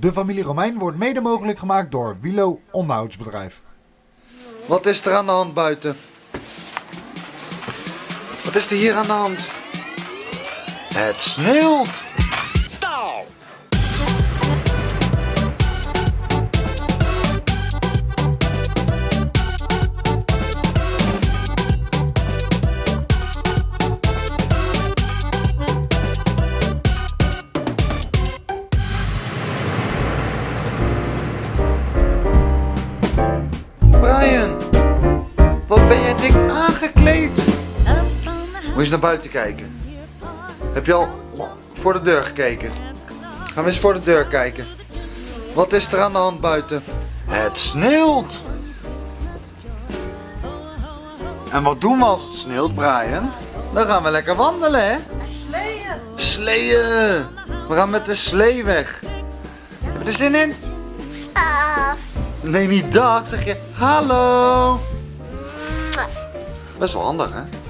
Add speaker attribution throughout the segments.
Speaker 1: De familie Romein wordt mede mogelijk gemaakt door Wilo Onderhoudsbedrijf.
Speaker 2: Wat is er aan de hand buiten? Wat is er hier aan de hand? Het sneeuwt! Moet je eens naar buiten kijken. Heb je al voor de deur gekeken? Gaan we eens voor de deur kijken. Wat is er aan de hand buiten? Het sneeuwt! En wat doen we als het sneeuwt, Brian? Dan gaan we lekker wandelen, hè? Sleeën! Sleeën! We gaan met de slee weg. Heb je er zin in? Nee, niet dag, zeg je hallo. Best wel handig, hè?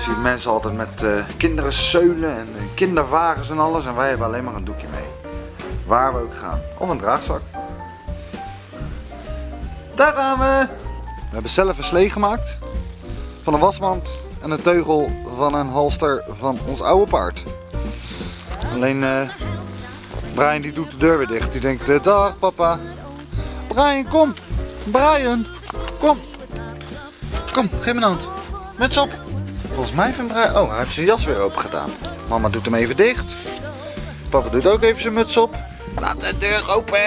Speaker 2: Ziet mensen altijd met eh, kinderen zeulen en eh, kinderwagens en alles. En wij hebben alleen maar een doekje mee. Waar we ook gaan. Of een draagzak. Daar gaan we. We hebben zelf een slee gemaakt. Van een wasmand en een teugel van een halster van ons oude paard. Alleen eh, Brian die doet de deur weer dicht. Die denkt, dag papa. Brian kom. Brian kom. Kom, geef me een hand. Muts op. Volgens mij vindt Brian... Oh, hij heeft zijn jas weer open gedaan. Mama doet hem even dicht. Papa doet ook even zijn muts op. Laat de deur open.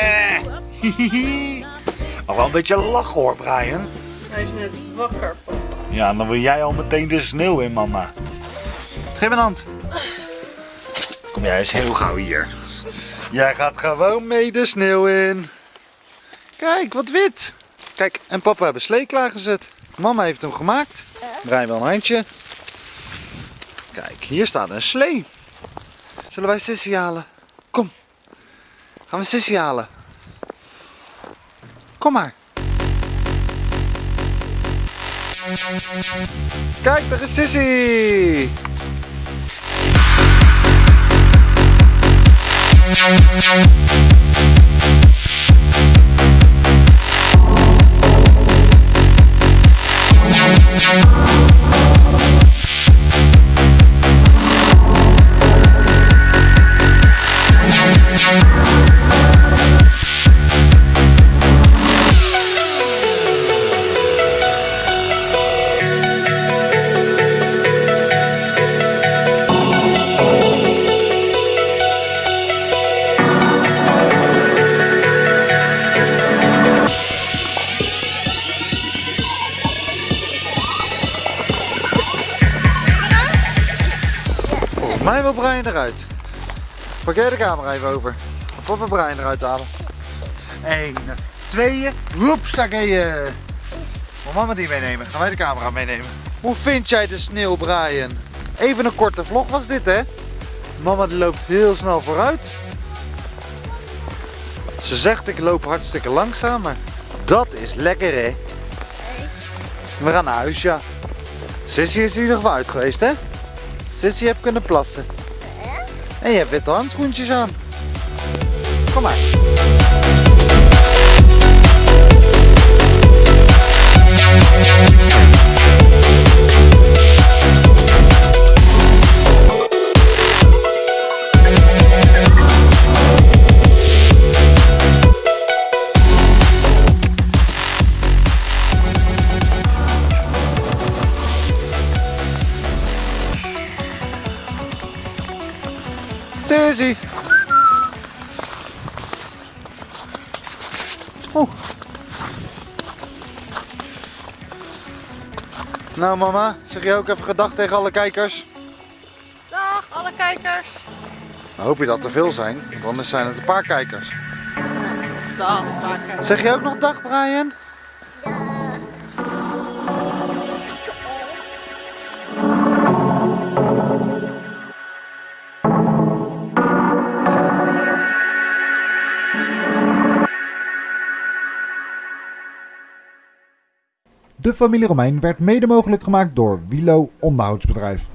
Speaker 2: Hihihi. Nog wel een beetje lachen hoor, Brian.
Speaker 3: Hij is net wakker, papa.
Speaker 2: Ja, dan wil jij al meteen de sneeuw in, mama. Geef een hand. Kom jij eens heel gauw hier. Jij gaat gewoon mee de sneeuw in. Kijk, wat wit. Kijk, en papa hebben slee klaargezet. Mama heeft hem gemaakt. Draai wel een handje. Kijk, hier staat een slee. Zullen wij Sissy halen? Kom. Gaan we Sissy halen? Kom maar. Kijk, daar is Sissy. Mij wil Brian eruit. Pak jij de camera even over. Ga papa Brian eruit halen. 1, 2, hoepsakkeeën. Moet mama die meenemen? Gaan wij de camera meenemen? Hoe vind jij de sneeuw, Brian? Even een korte vlog was dit, hè? Mama die loopt heel snel vooruit. Ze zegt ik loop hartstikke langzaam, maar dat is lekker, hè? We gaan naar huis, ja. Sissy is in ieder geval uit geweest, hè? Sissy heeft kunnen plassen. En je hebt witte handschoentjes aan. Kom maar. Sissy. Oeh. Nou mama, zeg je ook even gedag tegen alle kijkers?
Speaker 3: Dag, alle kijkers.
Speaker 2: Nou, hoop je dat er veel zijn, want anders zijn het een paar kijkers.
Speaker 3: Dag, kijkers.
Speaker 2: Zeg je ook nog dag Brian?
Speaker 1: De familie Romein werd mede mogelijk gemaakt door Wilo Onderhoudsbedrijf.